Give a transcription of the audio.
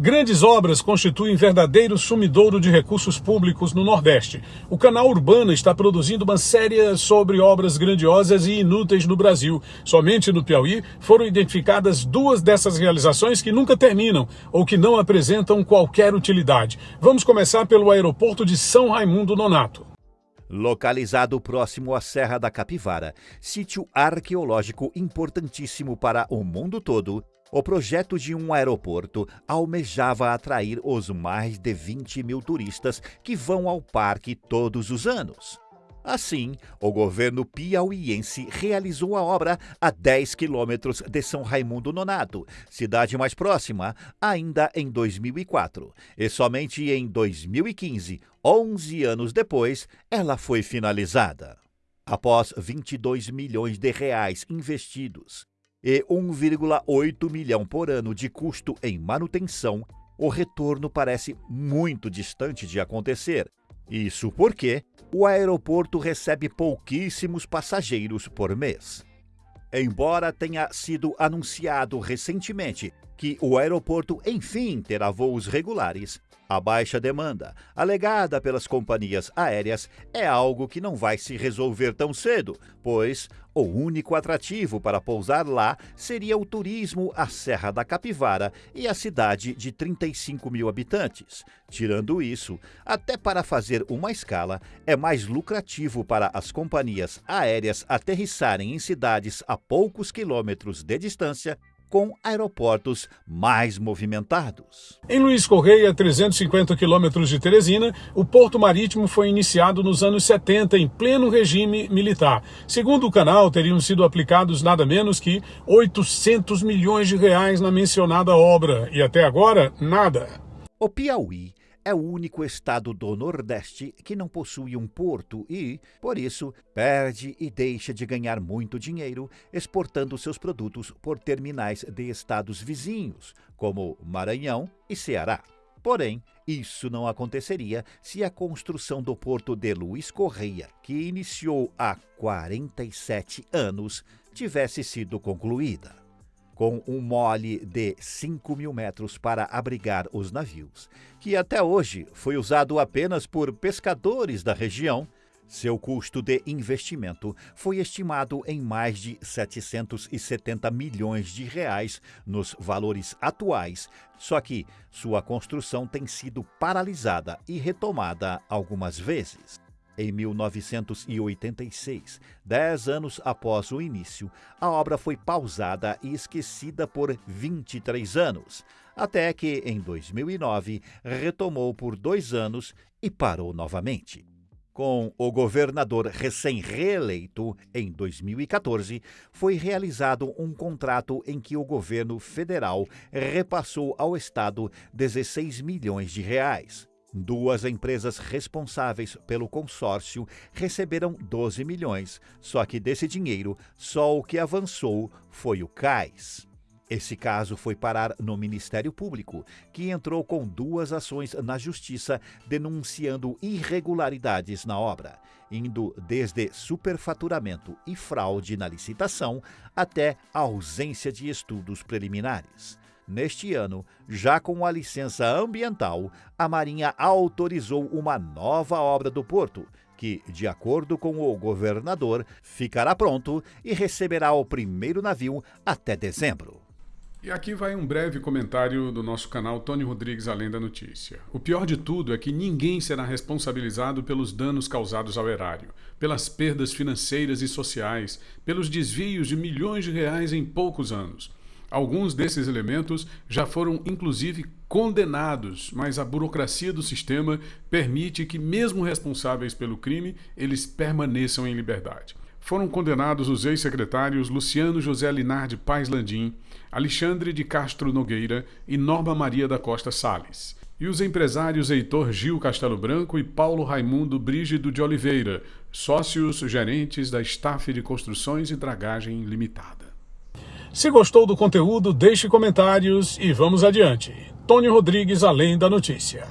Grandes obras constituem verdadeiro sumidouro de recursos públicos no Nordeste. O canal Urbana está produzindo uma série sobre obras grandiosas e inúteis no Brasil. Somente no Piauí foram identificadas duas dessas realizações que nunca terminam ou que não apresentam qualquer utilidade. Vamos começar pelo aeroporto de São Raimundo Nonato. Localizado próximo à Serra da Capivara, sítio arqueológico importantíssimo para o mundo todo, o projeto de um aeroporto almejava atrair os mais de 20 mil turistas que vão ao parque todos os anos. Assim, o governo piauiense realizou a obra a 10 quilômetros de São Raimundo Nonato, cidade mais próxima, ainda em 2004. E somente em 2015, 11 anos depois, ela foi finalizada. Após 22 milhões de reais investidos, e 1,8 milhão por ano de custo em manutenção, o retorno parece muito distante de acontecer. Isso porque o aeroporto recebe pouquíssimos passageiros por mês. Embora tenha sido anunciado recentemente que o aeroporto enfim terá voos regulares, a baixa demanda, alegada pelas companhias aéreas, é algo que não vai se resolver tão cedo, pois o único atrativo para pousar lá seria o turismo à Serra da Capivara e a cidade de 35 mil habitantes. Tirando isso, até para fazer uma escala, é mais lucrativo para as companhias aéreas aterrissarem em cidades a poucos quilômetros de distância com aeroportos mais movimentados. Em Luiz Correia, 350 quilômetros de Teresina, o porto marítimo foi iniciado nos anos 70 em pleno regime militar. Segundo o canal, teriam sido aplicados nada menos que 800 milhões de reais na mencionada obra e até agora nada. O Piauí é o único estado do Nordeste que não possui um porto e, por isso, perde e deixa de ganhar muito dinheiro exportando seus produtos por terminais de estados vizinhos, como Maranhão e Ceará. Porém, isso não aconteceria se a construção do porto de Luiz Correia, que iniciou há 47 anos, tivesse sido concluída com um mole de 5 mil metros para abrigar os navios, que até hoje foi usado apenas por pescadores da região. Seu custo de investimento foi estimado em mais de 770 milhões de reais nos valores atuais, só que sua construção tem sido paralisada e retomada algumas vezes. Em 1986, dez anos após o início, a obra foi pausada e esquecida por 23 anos, até que, em 2009, retomou por dois anos e parou novamente. Com o governador recém-reeleito, em 2014, foi realizado um contrato em que o governo federal repassou ao Estado 16 milhões de reais. Duas empresas responsáveis pelo consórcio receberam 12 milhões, só que desse dinheiro, só o que avançou foi o CAIS. Esse caso foi parar no Ministério Público, que entrou com duas ações na Justiça denunciando irregularidades na obra, indo desde superfaturamento e fraude na licitação até ausência de estudos preliminares. Neste ano, já com a licença ambiental, a Marinha autorizou uma nova obra do porto, que, de acordo com o governador, ficará pronto e receberá o primeiro navio até dezembro. E aqui vai um breve comentário do nosso canal Tony Rodrigues Além da Notícia. O pior de tudo é que ninguém será responsabilizado pelos danos causados ao erário, pelas perdas financeiras e sociais, pelos desvios de milhões de reais em poucos anos. Alguns desses elementos já foram inclusive condenados, mas a burocracia do sistema permite que, mesmo responsáveis pelo crime, eles permaneçam em liberdade. Foram condenados os ex-secretários Luciano José Linardi Paz Landim, Alexandre de Castro Nogueira e Norma Maria da Costa Sales. E os empresários Heitor Gil Castelo Branco e Paulo Raimundo Brígido de Oliveira, sócios gerentes da Staff de Construções e Dragagem Limitada. Se gostou do conteúdo, deixe comentários e vamos adiante. Tony Rodrigues, Além da Notícia.